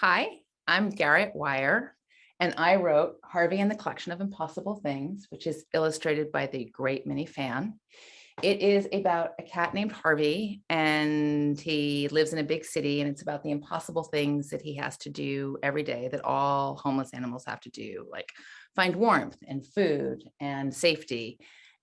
Hi, I'm Garret Weyr, and I wrote Harvey and the Collection of Impossible Things, which is illustrated by the great Minnie Phan. It is about a cat named Harvey, and he lives in a big city, and it's about the impossible things that he has to do every day that all homeless animals have to do, like find warmth and food and safety,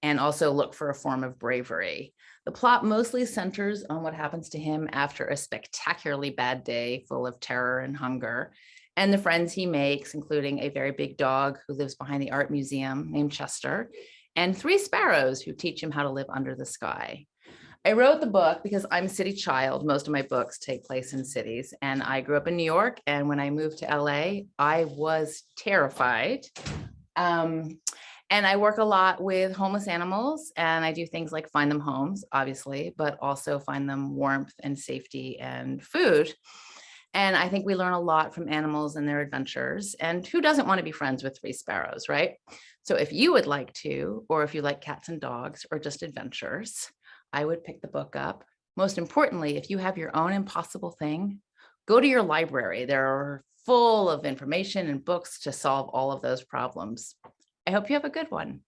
and also look for a form of bravery. The plot mostly centers on what happens to him after a spectacularly bad day full of terror and hunger, and the friends he makes, including a very big dog who lives behind the art museum named Chester, and three sparrows who teach him how to live under the sky. I wrote the book because I'm a city child. Most of my books take place in cities and I grew up in New York. And when I moved to LA, I was terrified. Um, and I work a lot with homeless animals and I do things like find them homes, obviously, but also find them warmth and safety and food. And I think we learn a lot from animals and their adventures. And who doesn't want to be friends with three sparrows, right? So if you would like to, or if you like cats and dogs or just adventures, I would pick the book up. Most importantly, if you have your own impossible thing, go to your library. They're full of information and books to solve all of those problems. I hope you have a good one.